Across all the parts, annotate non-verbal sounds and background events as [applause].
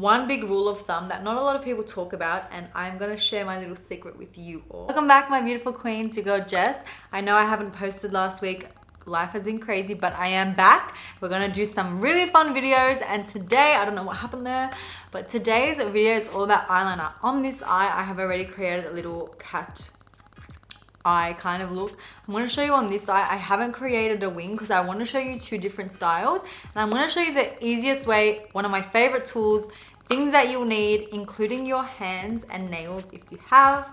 one big rule of thumb that not a lot of people talk about and I'm gonna share my little secret with you all. Welcome back my beautiful queens, your girl Jess. I know I haven't posted last week, life has been crazy but I am back. We're gonna do some really fun videos and today, I don't know what happened there, but today's video is all about eyeliner. On this eye, I have already created a little cat eye kind of look. I'm going to show you on this eye. I haven't created a wing because I want to show you two different styles. And I'm going to show you the easiest way, one of my favorite tools, things that you'll need, including your hands and nails if you have.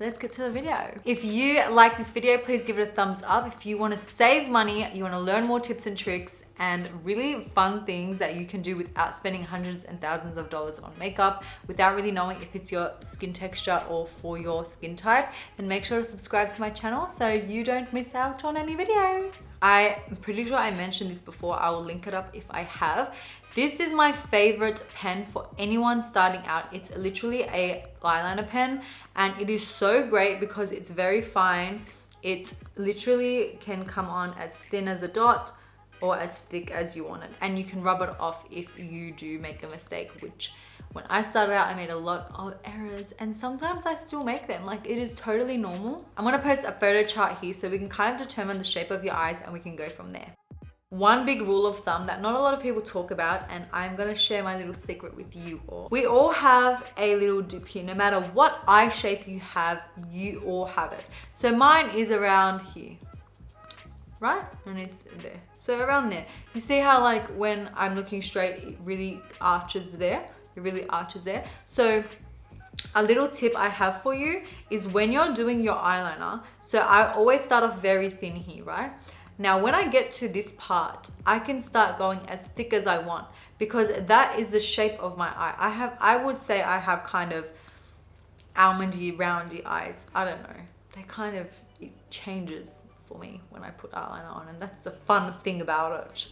Let's get to the video. If you like this video, please give it a thumbs up. If you want to save money, you want to learn more tips and tricks, and really fun things that you can do without spending hundreds and thousands of dollars on makeup without really knowing if it's your skin texture or for your skin type then make sure to subscribe to my channel so you don't miss out on any videos. I'm pretty sure i mentioned this before i will link it up if i have. This is my favorite pen for anyone starting out. It's literally a eyeliner pen and it is so great because it's very fine. It literally can come on as thin as a dot or as thick as you want it and you can rub it off if you do make a mistake which when I started out I made a lot of errors and sometimes I still make them like it is totally normal I'm gonna post a photo chart here so we can kind of determine the shape of your eyes and we can go from there one big rule of thumb that not a lot of people talk about and I'm gonna share my little secret with you all. We all have a little dip here. No matter what eye shape you have, you all have it. So mine is around here right? And it's there. So around there. You see how like when I'm looking straight, it really arches there. It really arches there. So a little tip I have for you is when you're doing your eyeliner, so I always start off very thin here, right? Now, when I get to this part, I can start going as thick as I want because that is the shape of my eye. I have, I would say I have kind of almondy, roundy eyes. I don't know. They kind of, it changes for me when I put eyeliner on and that's the fun thing about it.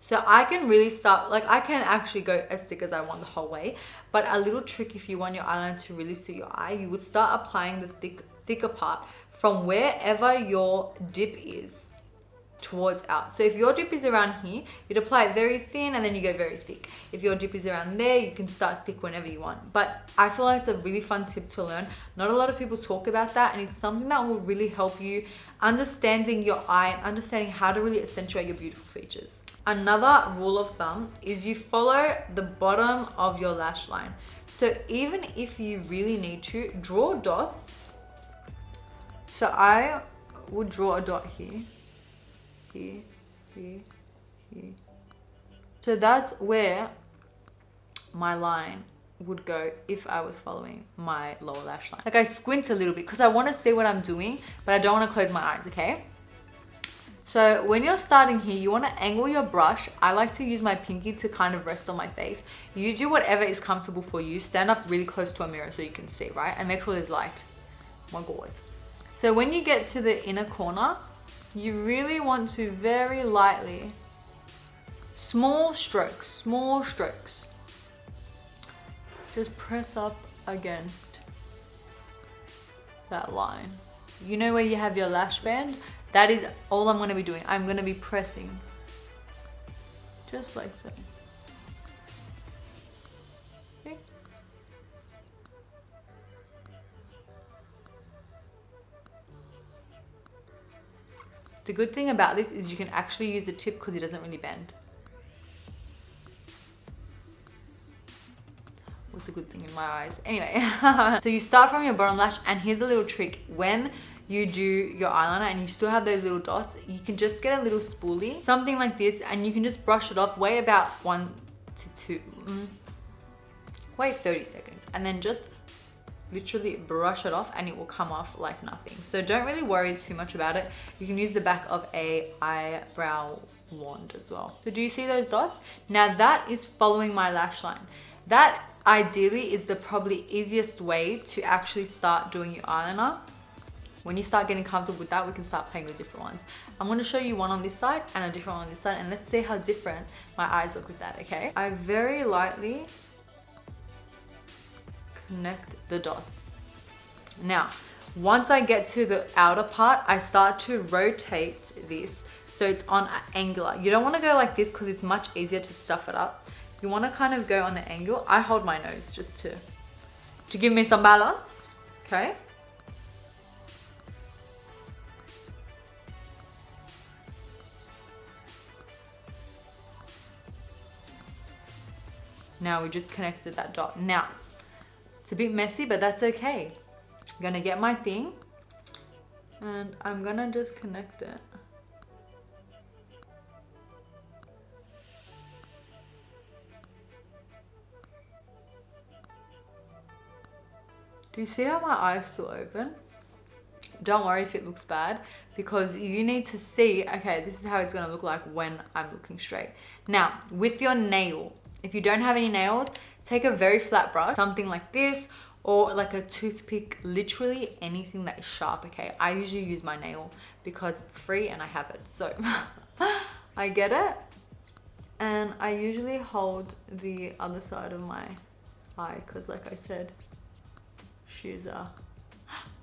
So I can really start, like I can actually go as thick as I want the whole way. But a little trick if you want your eyeliner to really suit your eye, you would start applying the thick, thicker part from wherever your dip is towards out. So if your dip is around here, you'd apply it very thin and then you go very thick. If your dip is around there, you can start thick whenever you want. But I feel like it's a really fun tip to learn. Not a lot of people talk about that and it's something that will really help you understanding your eye and understanding how to really accentuate your beautiful features. Another rule of thumb is you follow the bottom of your lash line. So even if you really need to, draw dots. So I would draw a dot here here, here, here. So that's where my line would go if I was following my lower lash line. Like I squint a little bit because I want to see what I'm doing, but I don't want to close my eyes, okay? So when you're starting here, you want to angle your brush. I like to use my pinky to kind of rest on my face. You do whatever is comfortable for you. Stand up really close to a mirror so you can see, right? And make sure there's light. My God. So when you get to the inner corner, you really want to very lightly, small strokes, small strokes, just press up against that line. You know where you have your lash band? That is all I'm going to be doing. I'm going to be pressing just like so. The good thing about this is you can actually use the tip because it doesn't really bend. What's a good thing in my eyes? Anyway, [laughs] so you start from your bottom lash and here's a little trick. When you do your eyeliner and you still have those little dots, you can just get a little spoolie, something like this, and you can just brush it off. Wait about one to two, mm, wait 30 seconds, and then just literally brush it off and it will come off like nothing. So don't really worry too much about it. You can use the back of a eyebrow wand as well. So do you see those dots? Now that is following my lash line. That ideally is the probably easiest way to actually start doing your eyeliner. When you start getting comfortable with that, we can start playing with different ones. I'm gonna show you one on this side and a different one on this side and let's see how different my eyes look with that, okay? I very lightly connect the dots. Now, once I get to the outer part, I start to rotate this so it's on an angular. You don't want to go like this because it's much easier to stuff it up. you want to kind of go on the angle. I hold my nose just to, to give me some balance, okay? Now we just connected that dot. Now, it's a bit messy, but that's okay. I'm gonna get my thing and I'm gonna just connect it. Do you see how my eyes still open? Don't worry if it looks bad because you need to see, okay, this is how it's gonna look like when I'm looking straight. Now, with your nail, if you don't have any nails, take a very flat brush, something like this, or like a toothpick, literally anything that is sharp, okay? I usually use my nail because it's free and I have it. So [laughs] I get it and I usually hold the other side of my eye because like I said, she's a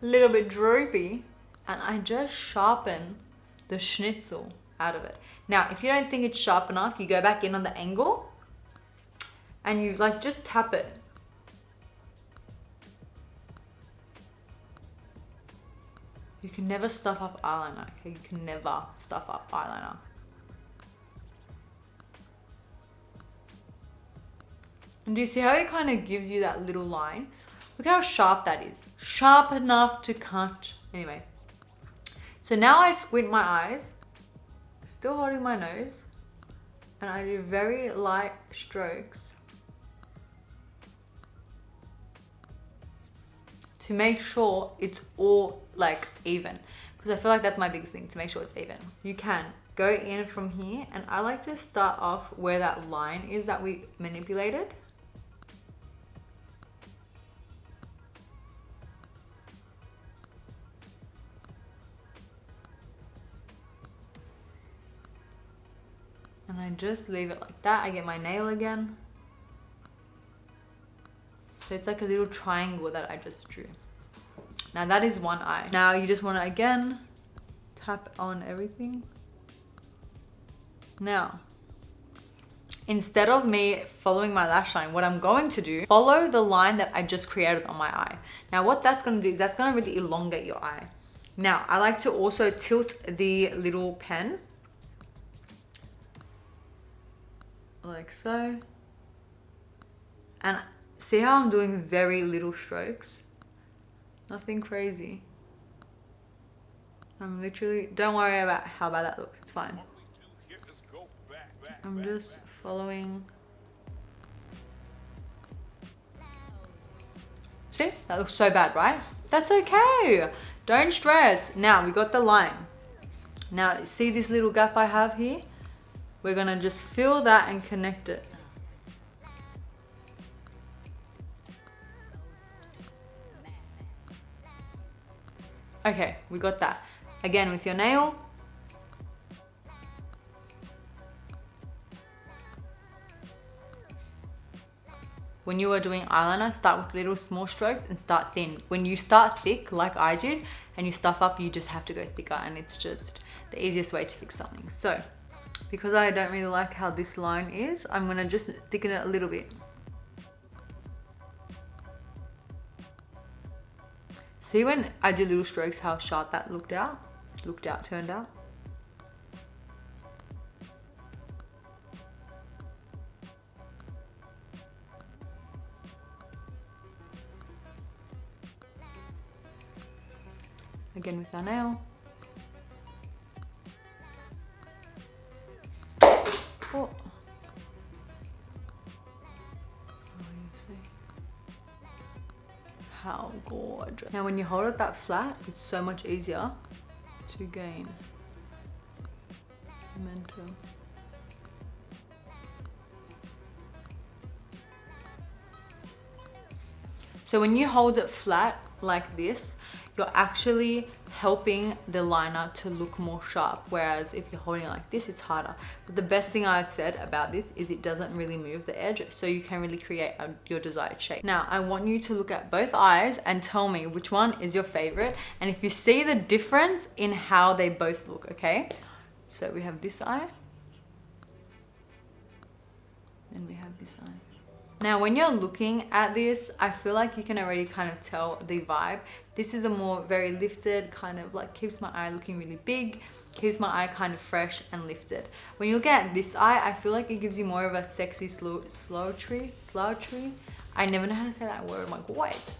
little bit droopy and I just sharpen the schnitzel out of it. Now, if you don't think it's sharp enough, you go back in on the angle and you like just tap it. You can never stuff up eyeliner, okay? You can never stuff up eyeliner. And do you see how it kind of gives you that little line? Look how sharp that is. Sharp enough to cut. Anyway. So now I squint my eyes. Still holding my nose. And I do very light strokes. To make sure it's all like even. Because I feel like that's my biggest thing, to make sure it's even. You can go in from here and I like to start off where that line is that we manipulated. and I just leave it like that. I get my nail again. So it's like a little triangle that I just drew. Now that is one eye. Now you just want to again tap on everything. Now, instead of me following my lash line, what I'm going to do, follow the line that I just created on my eye. Now what that's going to do is that's going to really elongate your eye. Now, I like to also tilt the little pen like so. And see how I'm doing very little strokes? Nothing crazy. I'm literally, don't worry about how bad that looks, it's fine. I'm just following. See, that looks so bad, right? That's okay. Don't stress. Now we got the line. Now see this little gap I have here? We're gonna just fill that and connect it. Okay, we got that. Again with your nail. When you are doing eyeliner, start with little small strokes and start thin. When you start thick, like I did, and you stuff up, you just have to go thicker and it's just the easiest way to fix something. So because I don't really like how this line is, I'm gonna just thicken it a little bit. See when I do little strokes how sharp that looked out? Looked out, turned out? Again with our nail. How gorgeous. Now when you hold it that flat, it's so much easier to gain momentum. So when you hold it flat like this, you're actually helping the liner to look more sharp. Whereas if you're holding it like this, it's harder. But the best thing I've said about this is it doesn't really move the edge. So you can really create a, your desired shape. Now, I want you to look at both eyes and tell me which one is your favorite. And if you see the difference in how they both look, okay? So we have this eye. Then we have this eye. Now, when you're looking at this, I feel like you can already kind of tell the vibe. This is a more very lifted, kind of like keeps my eye looking really big, keeps my eye kind of fresh and lifted. When you look at this eye, I feel like it gives you more of a sexy slow, slow tree, slow tree. I never know how to say that word. I'm like, wait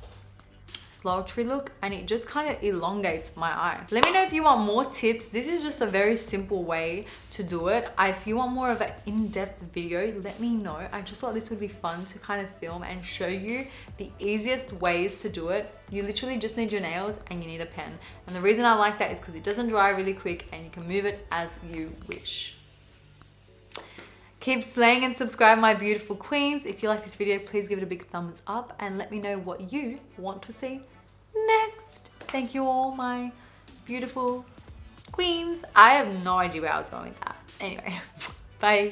slouchy look and it just kind of elongates my eye. Let me know if you want more tips. This is just a very simple way to do it. If you want more of an in-depth video, let me know. I just thought this would be fun to kind of film and show you the easiest ways to do it. You literally just need your nails and you need a pen. And the reason I like that is because it doesn't dry really quick and you can move it as you wish. Keep slaying and subscribe my beautiful queens. If you like this video, please give it a big thumbs up and let me know what you want to see next. Thank you all my beautiful queens. I have no idea where I was going with that. Anyway, [laughs] bye.